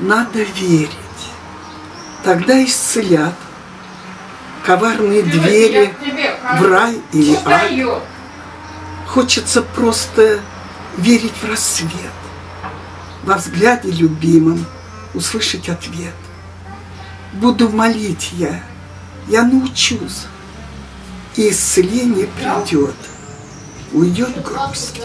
Надо верить. Тогда исцелят коварные двери в рай или ад. Хочется просто верить в рассвет, во взгляде любимым, услышать ответ. Буду молить я, я научусь, и исцеление придет, уйдет грусть.